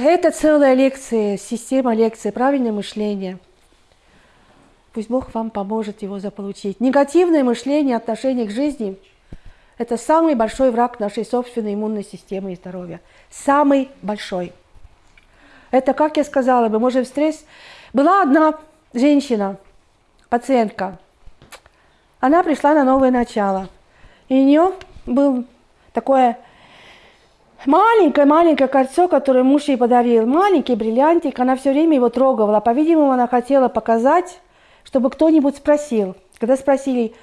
Это целая лекция, система лекций, правильное мышление. Пусть Бог вам поможет его заполучить. Негативное мышление, отношение к жизни – это самый большой враг нашей собственной иммунной системы и здоровья. Самый большой. Это, как я сказала, мы можем стресс... Была одна женщина, пациентка, она пришла на новое начало. И у нее был такое маленькое-маленькое кольцо, которое муж ей подарил. Маленький бриллиантик, она все время его трогала. По-видимому, она хотела показать, чтобы кто-нибудь спросил. Когда спросили,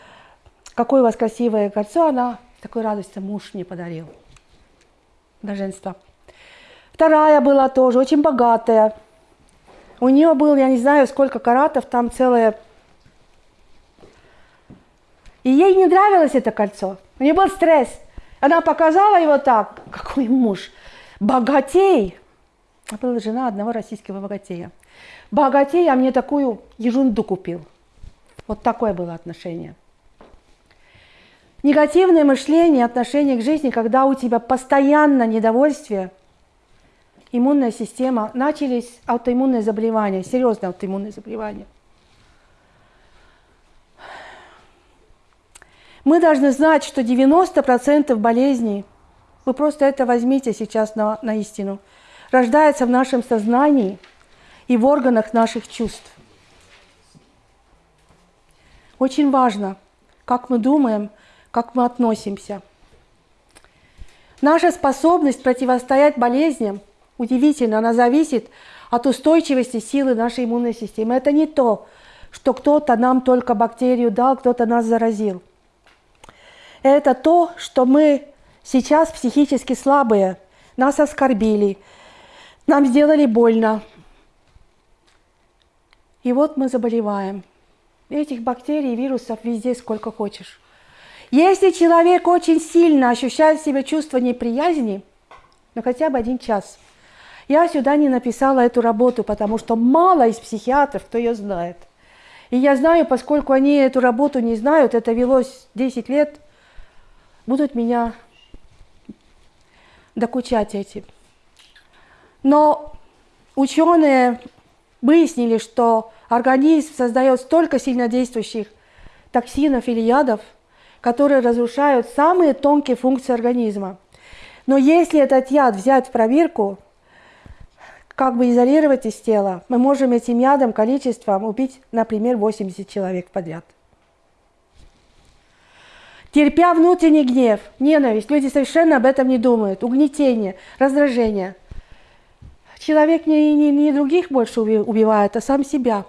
какое у вас красивое кольцо, она такой радостью муж мне подарил. Блаженство. Вторая была тоже очень богатая. У нее был, я не знаю, сколько каратов, там целая и ей не нравилось это кольцо. У нее был стресс. Она показала его так. Какой муж? Богатей. Я была жена одного российского богатея. Богатей, а мне такую ерунду купил. Вот такое было отношение. Негативное мышление, отношение к жизни, когда у тебя постоянно недовольствие, иммунная система, начались аутоиммунные заболевания, серьезные аутоиммунные заболевания. Мы должны знать, что 90% болезней, вы просто это возьмите сейчас на, на истину, рождается в нашем сознании и в органах наших чувств. Очень важно, как мы думаем, как мы относимся. Наша способность противостоять болезням, удивительно, она зависит от устойчивости силы нашей иммунной системы. Это не то, что кто-то нам только бактерию дал, кто-то нас заразил – это то, что мы сейчас психически слабые, нас оскорбили, нам сделали больно. И вот мы заболеваем. Этих бактерий и вирусов везде сколько хочешь. Если человек очень сильно ощущает в себе чувство неприязни, ну хотя бы один час, я сюда не написала эту работу, потому что мало из психиатров, кто ее знает. И я знаю, поскольку они эту работу не знают, это велось 10 лет, будут меня докучать эти. Но ученые выяснили, что организм создает столько сильнодействующих токсинов или ядов, которые разрушают самые тонкие функции организма. Но если этот яд взять в проверку, как бы изолировать из тела, мы можем этим ядом количеством убить, например, 80 человек подряд терпя внутренний гнев, ненависть. Люди совершенно об этом не думают. Угнетение, раздражение. Человек не, не, не других больше убивает, а сам себя.